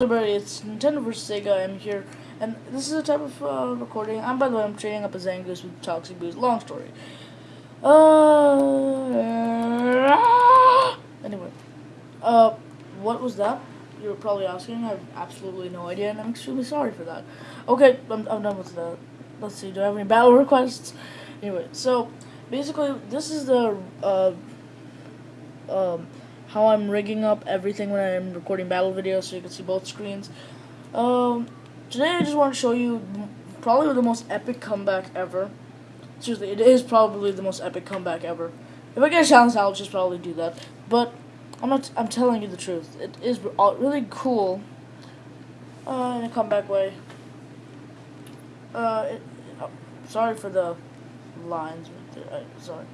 everybody, it's Nintendo vs. Sega. I'm here, and this is a type of uh, recording. I'm, by the way, I'm trading up a Zangoose with Toxic Boost. Long story. Uh, anyway, uh, what was that? You were probably asking. I have absolutely no idea, and I'm extremely sorry for that. Okay, I'm, I'm done with that. Let's see, do I have any battle requests? Anyway, so, basically, this is the, uh, um, how I'm rigging up everything when I'm recording battle videos so you can see both screens. Um, today I just want to show you probably the most epic comeback ever. Seriously, it is probably the most epic comeback ever. If I get a chance, I'll just probably do that. But I'm not. I'm telling you the truth. It is really cool uh, in a comeback way. Uh, it, oh, sorry for the lines. I, sorry.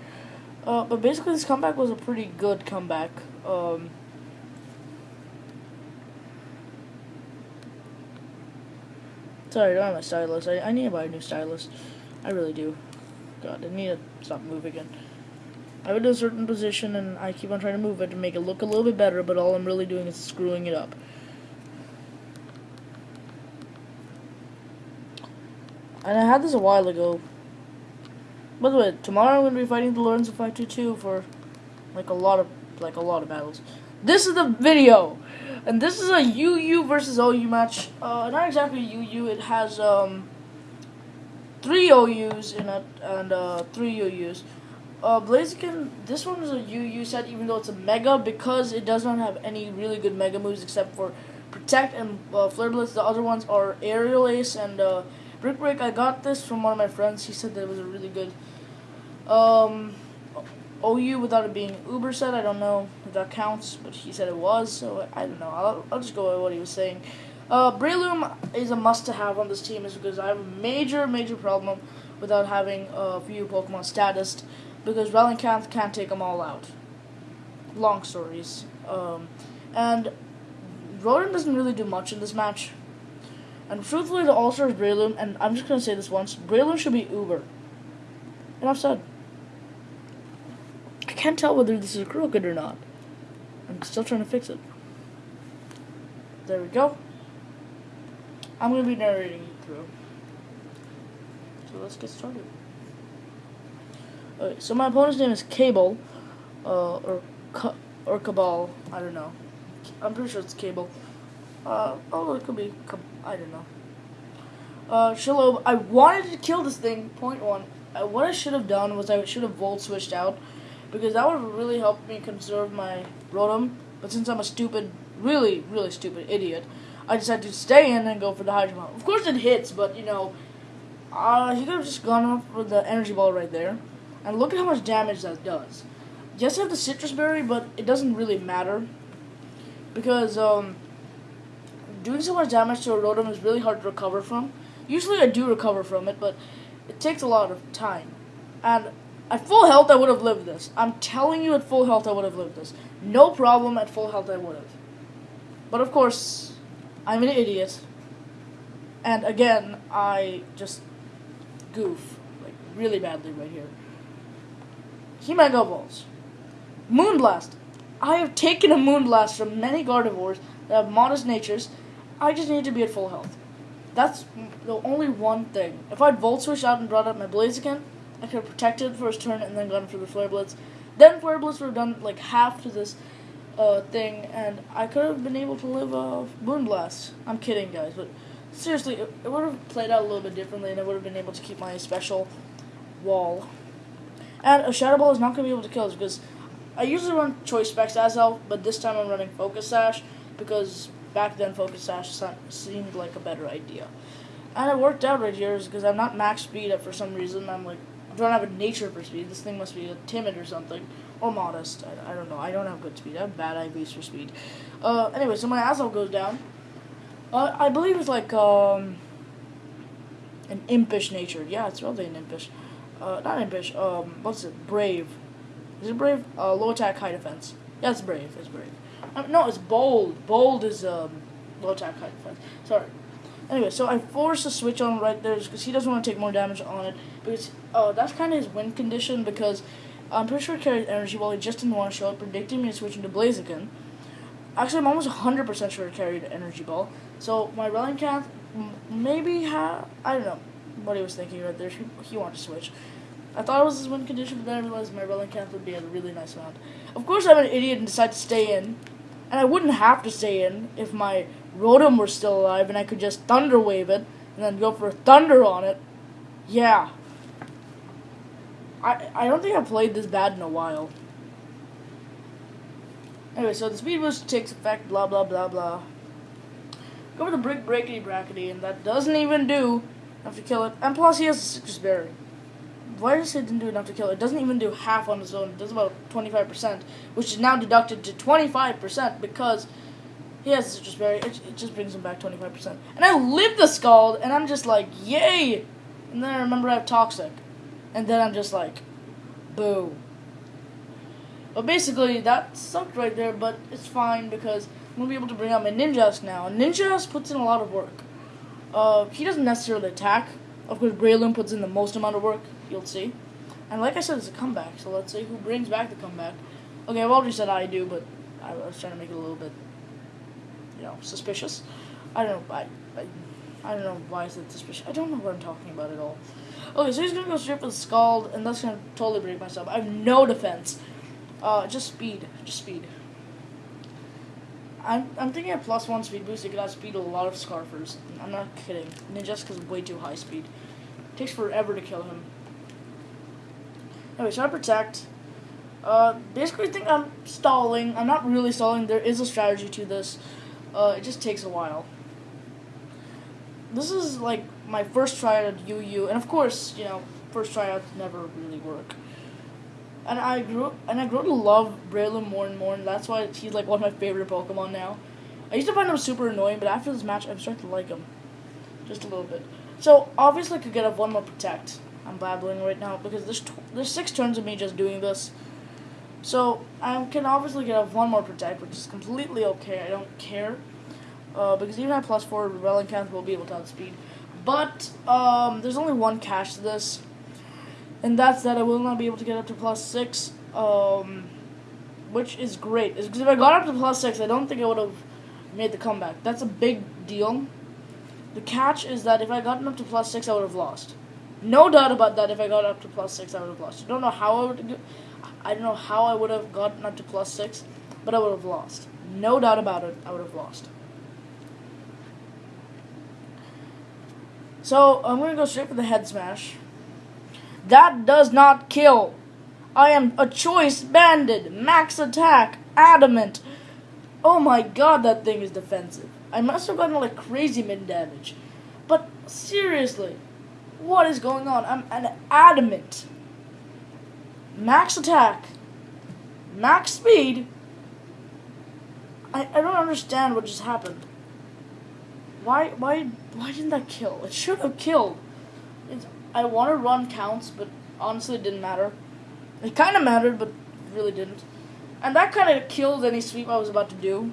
Uh, but basically, this comeback was a pretty good comeback. Um, sorry, I don't have my stylus. I, I need to buy a new stylus. I really do. God, I need to stop moving again. I have it a certain position, and I keep on trying to move it to make it look a little bit better, but all I'm really doing is screwing it up. And I had this a while ago. By the way, tomorrow I'm going to be fighting the Lorenzo 522 for, like, a lot of like a lot of battles. This is the video, and this is a UU versus OU match. Uh, not exactly UU. It has um three OUs in and uh, three UUs. Uh, Blaziken, this one is a UU set, even though it's a Mega, because it does not have any really good Mega moves except for Protect and uh, Flare Blitz. The other ones are Aerial Ace and uh, Brick Break. I got this from one of my friends. He said that it was a really good um, OU without it being Uber said. I don't know if that counts, but he said it was, so I don't know. I'll, I'll just go with what he was saying. Uh, Breloom is a must to have on this team is because I have a major, major problem without having a few Pokemon status because Rallying can't, can't take them all out. Long stories. Um, and Rotom doesn't really do much in this match. And truthfully, the All-Star is Breloom, and I'm just going to say this once. Breloom should be Uber. And I've said can't tell whether this is crooked or not. I'm still trying to fix it. There we go. I'm going to be narrating through. So let's get started. Okay, so my opponent's name is Cable, uh, or or Cabal. I don't know. I'm pretty sure it's Cable. Uh, oh, it could be. I don't know. Uh, Shiloh, I wanted to kill this thing. Point one. Uh, what I should have done was I should have volt switched out because that would really helped me conserve my Rotom. But since I'm a stupid, really, really stupid idiot, I decided to stay in and go for the Hydro Pump. Of course it hits, but you know, uh, he could have just gone off with the Energy Ball right there. And look at how much damage that does. Yes, I have the Sitrus Berry, but it doesn't really matter. Because, um, doing so much damage to a Rotom is really hard to recover from. Usually I do recover from it, but it takes a lot of time. And at full health, I would have lived this. I'm telling you, at full health, I would have lived this. No problem, at full health, I would have. But of course, I'm an idiot. And again, I just goof, like, really badly right here. He Mega Balls. Moonblast. I have taken a Moonblast from many Gardevoirs that have modest natures. I just need to be at full health. That's the only one thing. If I'd Volt Switch out and brought up my Blaziken, Have protected his turn and then gone for the Flare Blitz. Then Flare Blitz would have done like half to this uh, thing, and I could have been able to live a Moonblast. I'm kidding, guys, but seriously, it, it would have played out a little bit differently, and I would have been able to keep my special wall. And a Shadow Ball is not going to be able to kill us because I usually run Choice Specs as Elf, but this time I'm running Focus Sash because back then Focus Sash seemed like a better idea. And it worked out right here because I'm not max speed up for some reason. I'm like Don't have a nature for speed. This thing must be timid or something. Or modest. I, I don't know. I don't have good speed. I have bad IVs for speed. Uh, anyway, so my asshole goes down. Uh, I believe it's like, um, an impish nature. Yeah, it's really an impish. Uh, not impish, um, what's it? Brave. Is it brave? Uh, low attack, high defense. Yeah, it's brave. It's brave. Um, no, it's bold. Bold is, um, low attack, high defense. Sorry. Anyway, so I forced a switch on right there because he doesn't want to take more damage on it. Because uh, that's kind of his win condition because I'm pretty sure he carries energy ball. He just didn't want to show it, predicting me switching to Blaziken. Actually, I'm almost 100% sure it carried Energy Ball. So my Relicanth maybe ha I don't know what he was thinking right there. He, he wanted to switch. I thought it was his win condition, but then I realized my Relicanth would be a really nice round. Of course, I'm an idiot and decide to stay in. And I wouldn't have to stay in if my Rotom were still alive and I could just Thunder Wave it and then go for Thunder on it. Yeah. I, I don't think I've played this bad in a while. Anyway, so the speed boost takes effect, blah, blah, blah, blah. Go for the brick breakity brackety, and that doesn't even do enough to kill it. And plus, he has a Sitrus berry. Why does it didn't do enough to kill it? Doesn't even do half on its own. It does about 25%, which is now deducted to 25% because he has a Sitrus berry. It, it just brings him back 25%. And I live the Scald, and I'm just like, yay! And then I remember I have Toxic. And then I'm just like, boo. But basically, that sucked right there, but it's fine because I'm going to be able to bring out my ninjas now. And Ninjask puts in a lot of work. Uh, he doesn't necessarily attack. Of course, Breloom puts in the most amount of work, you'll see. And like I said, it's a comeback, so let's see who brings back the comeback. Okay, I've already said I do, but I was trying to make it a little bit, you know, suspicious. I don't know, I, I, I don't know why is it suspicious. I don't know what I'm talking about at all. Okay, so he's gonna go straight for the Scald, and that's gonna totally break myself. I have no defense. Uh, just speed. Just speed. I'm, I'm thinking a plus one speed boost, you could outspeed a lot of Scarfers. I'm not kidding. Ninjaska's way too high speed. It takes forever to kill him. Anyway, so I protect. Uh, basically, I think I'm stalling. I'm not really stalling. There is a strategy to this. Uh, it just takes a while. This is like my first try at UU, and of course, you know, first tryouts never really work and I grew and I grew to love Breloom more and more, and that's why he's like one of my favorite Pokemon now. I used to find him super annoying, but after this match, I'm starting to like him, just a little bit. So obviously, I could get up one more Protect. I'm babbling right now because there's there's six turns of me just doing this. So I can obviously get up one more Protect, which is completely okay. I don't care. Uh, because even at plus four, Relicanth will be able to outspeed. But um, there's only one catch to this and that's that I will not be able to get up to plus six, um, which is great. Because if I got up to plus six, I don't think I would have made the comeback. That's a big deal. The catch is that if I gotten up to plus six, I would have lost. No doubt about that. If I got up to plus six, I would have lost. I don't know how I would. I don't know how I would have gotten up to plus six, but I would have lost. No doubt about it. I would have lost. So I'm gonna go straight for the head smash. That does not kill. I am a choice banded, max attack, adamant. Oh my god, that thing is defensive. I must have gotten like crazy min damage. But seriously, what is going on? I'm an adamant. Max attack, max speed. I, I don't understand what just happened. Why why why didn't that kill? It should have killed. It's I want to run counts, but honestly, it didn't matter. It kind of mattered, but really didn't. And that kind of killed any sweep I was about to do.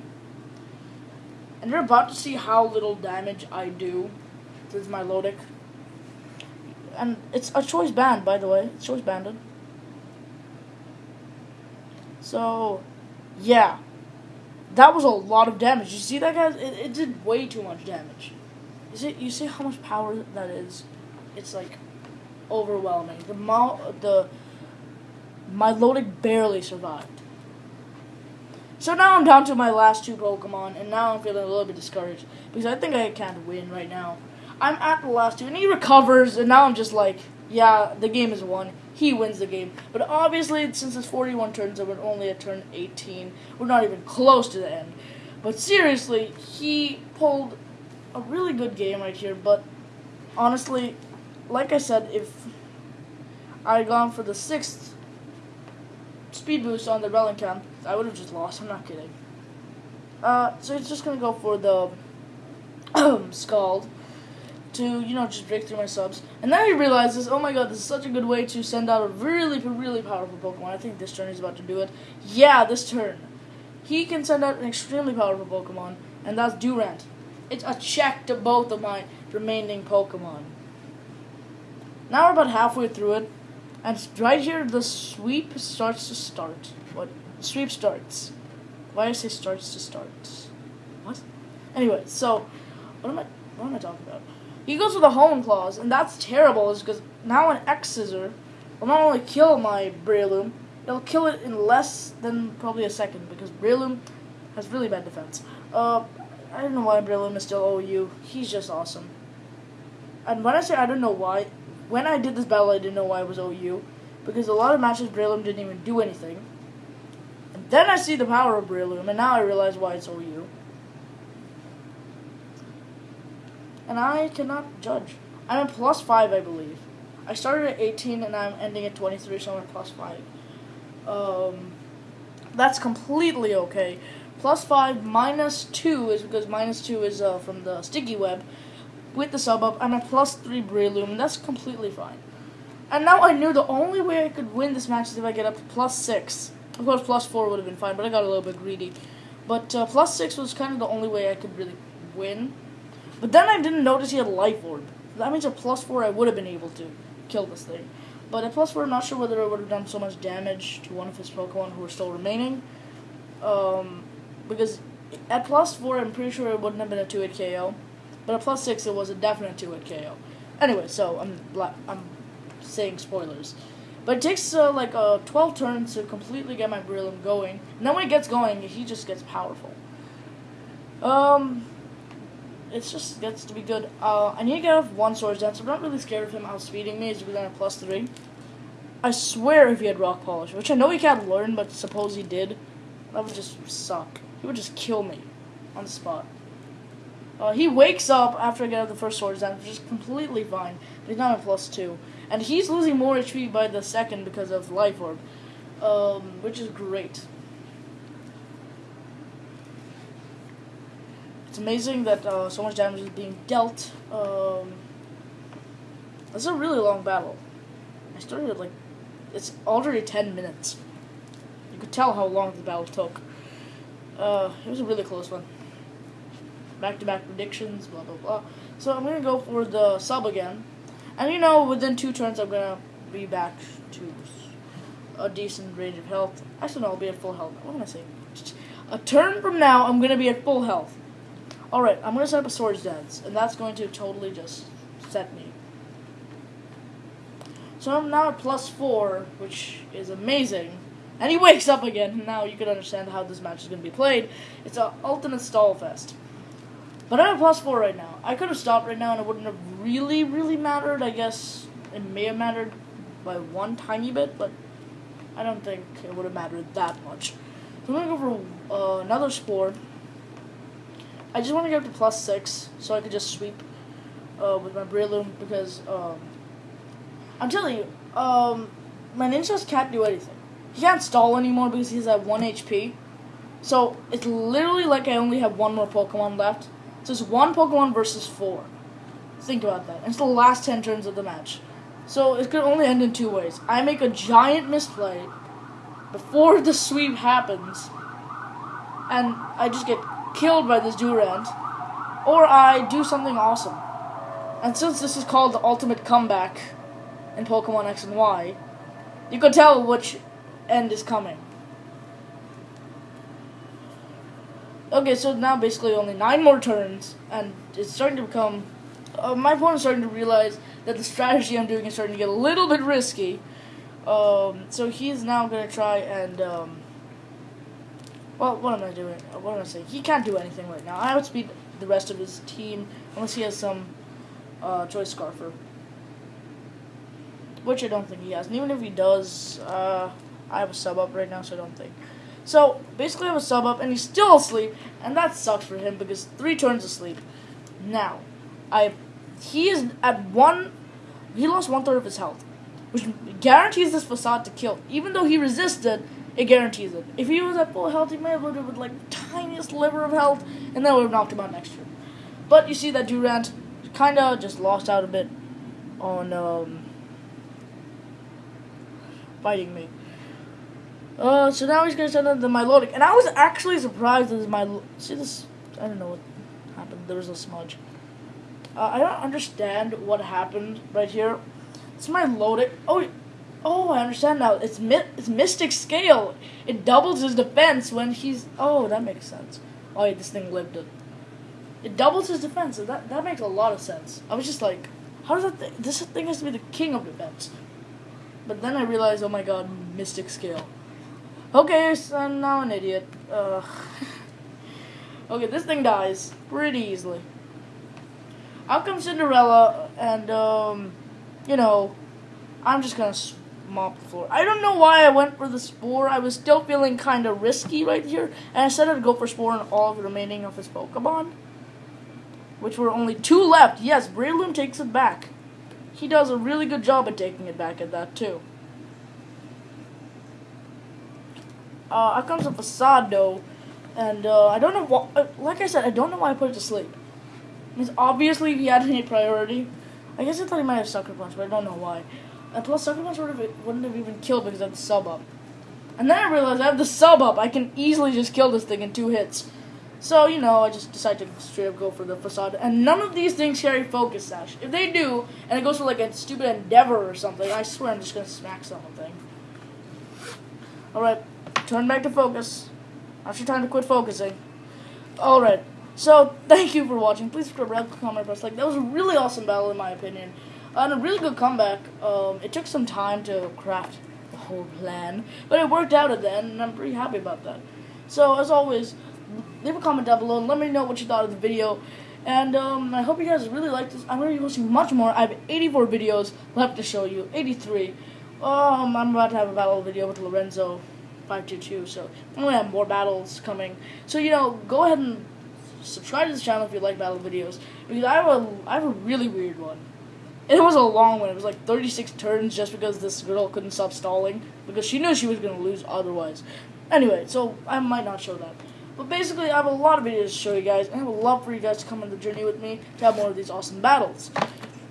And you're about to see how little damage I do with my Lodic. And it's a choice band, by the way. It's choice banded. So, yeah. That was a lot of damage. You see that, guys? It, it did way too much damage. You see, you see how much power that is? It's like overwhelming. The mo- the Milotic barely survived. So now I'm down to my last two Pokemon, and now I'm feeling a little bit discouraged because I think I can't win right now. I'm at the last two, and he recovers, and now I'm just like, yeah, the game is won. He wins the game. But obviously, since it's 41 turns and we're only at turn 18, we're not even close to the end. But seriously, he pulled a really good game right here, but honestly, like I said, if I had gone for the sixth speed boost on the Relicanth, I would have just lost. I'm not kidding. Uh, so he's just gonna go for the Scald to, you know, just break through my subs. And then he realizes, oh my god, this is such a good way to send out a really, really powerful Pokemon. I think this turn he's about to do it. Yeah, this turn. He can send out an extremely powerful Pokemon, and that's Durant. It's a check to both of my remaining Pokemon. Now we're about halfway through it, and right here the sweep starts to start. What sweep starts? Why I say starts to start? What? Anyway, so what am I what am I talking about? He goes with a hone claws, and that's terrible, because now an X scissor will not only kill my Breloom, it'll kill it in less than probably a second, because Breloom has really bad defense. Uh, I don't know why Breloom is still OU. He's just awesome. And when I say I don't know why, when I did this battle, I didn't know why it was OU, because a lot of matches Breloom didn't even do anything. And then I see the power of Breloom, and now I realize why it's OU. And I cannot judge. I'm at plus 5, I believe. I started at 18, and I'm ending at 23, so I'm at plus 5. Um, that's completely okay. Plus 5 minus 2 is because minus 2 is uh, from the sticky web. With the sub up, I'm at plus 3 Breloom, that's completely fine. And now I knew the only way I could win this match is if I get up to plus 6. Of course, plus 4 would have been fine, but I got a little bit greedy. But uh, plus 6 was kind of the only way I could really win. But then I didn't notice he had Life Orb. That means at plus 4 I would have been able to kill this thing. But at plus 4 I'm not sure whether it would have done so much damage to one of his Pokemon who are still remaining. Um, because at plus 4 I'm pretty sure it wouldn't have been a 2-hit KO. But at plus 6 it was a definite 2-hit KO. Anyway, so I'm, I'm saying spoilers. But it takes uh, like uh, 12 turns to completely get my Breloom going. And then when it gets going, he just gets powerful. Um, it just gets to be good. Uh, I need to get off one Swords Dance. I'm not really scared of him outspeeding me. He's going at plus 3. I swear if he had Rock Polish, which I know he can't learn, but suppose he did, that would just suck. He would just kill me on the spot. Uh, he wakes up after I get out the first Swords Dance, which is completely fine. But he's not at plus 2. And he's losing more HP by the second because of Life Orb, um, which is great. It's amazing that uh, so much damage is being dealt. Um, it's a really long battle. I started like, it's already 10 minutes. You could tell how long the battle took. Uh, it was a really close one. Back-to-back predictions, blah, blah, blah. So I'm going to go for the sub again. And you know, within two turns, I'm gonna be back to a decent range of health. Actually, no, I'll be at full health. What am I saying? A turn from now, I'm gonna be at full health. Alright, I'm gonna set up a Swords Dance, and that's going to totally just set me. So I'm now at plus four, which is amazing. And he wakes up again, now you can understand how this match is going to be played. It's an ultimate stall fest. But I'm at plus four right now. I could have stopped right now and it wouldn't have really, really mattered. I guess it may have mattered by one tiny bit, but I don't think it would have mattered that much. So I'm going to go for uh, another Spore. I just want to get up to plus six so I could just sweep uh, with my Breloom because um, I'm telling you, um, my Ninjas can't do anything. He can't stall anymore because he's at 1 HP. So it's literally like I only have one more Pokemon left. So it's one Pokemon versus four. Think about that. it's the last ten turns of the match. So it could only end in two ways. I make a giant misplay before the sweep happens, and I just get killed by this Durant, or I do something awesome. And since this is called the ultimate comeback in Pokemon X and Y, you can tell which end is coming. Okay, so now basically only nine more turns, and it's starting to become. Uh, my opponent's starting to realize that the strategy I'm doing is starting to get a little bit risky. Um, so he's now going to try and. Um, well, what am I doing? What am I saying? He can't do anything right now. I outspeed the rest of his team unless he has some uh, choice scarfer. Which I don't think he has. And even if he does, uh, I have a sub up right now, so I don't think. So basically, I have a sub up, and he's still asleep, and that sucks for him because three turns asleep. Now, I he is at one. He lost one third of his health, which guarantees this facade to kill. Even though he resisted, it guarantees it. If he was at full health, he may have lived with like the tiniest sliver of health, and that would have knocked him out next turn. But you see that Durant kind of just lost out a bit on um, fighting me. Uh, so now he's gonna send out the Milotic, and I was actually surprised that my see this. I don't know what happened. There was a smudge. Uh, I don't understand what happened right here. It's my Milotic. Oh, Oh, I understand now. It's mi- it's Mystic Scale. It doubles his defense when he's. Oh, that makes sense. Oh, yeah, this thing lived it. It doubles his defense. That that makes a lot of sense. I was just like, how does that? Th- this thing has to be the king of defense. But then I realized, oh my god, Mystic Scale. Okay, so I'm now an idiot. Okay, this thing dies pretty easily. Out comes Cinderella, and um, you know, I'm just gonna mop the floor. I don't know why I went for the spore. I was still feeling kind of risky right here, and I said I'd go for spore on all the remaining of his Pokemon, which were only two left. Yes, Breloom takes it back. He does a really good job at taking it back at that too. Uh, out comes a though, and uh, I don't know what. Like I said, I don't know why I put it to sleep. Because obviously, he had any priority, I guess I thought he might have sucker punch, but I don't know why. And plus, sucker would have, wouldn't have even killed because I have the sub up. And then I realized I have the sub up. I can easily just kill this thing in two hits. So you know, I just decided to straight up go for the facade. And none of these things carry focus sash. If they do, and it goes for like a stupid endeavor or something, I swear I'm just gonna smack something. All right, turn back to focus. After time to quit focusing. All right. So thank you for watching. Please subscribe, comment, press like. That was a really awesome battle in my opinion, and a really good comeback. Um, it took some time to craft the whole plan, but it worked out at the end, and I'm pretty happy about that. So as always, leave a comment down below and let me know what you thought of the video. And um, I hope you guys really liked this. I'm going to be posting much more. I have 84 videos left to show you. 83. Um, I'm about to have a battle video with Lorenzo 522. So I'm going to have more battles coming. So, you know, go ahead and subscribe to this channel if you like battle videos. Because I have a, I have a really weird one. It was a long one. It was like 36 turns just because this girl couldn't stop stalling. Because she knew she was going to lose otherwise. Anyway, so I might not show that. But basically, I have a lot of videos to show you guys. And I a love for you guys to come on the journey with me to have more of these awesome battles.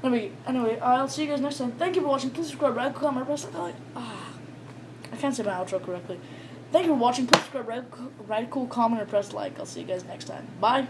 Anyway, anyway, I'll see you guys next time. Thank you for watching. Please subscribe, like, comment, press like. Ah, I can't say my outro correctly. Thank you for watching. Please subscribe, write, write cool comment, or press like. I'll see you guys next time. Bye.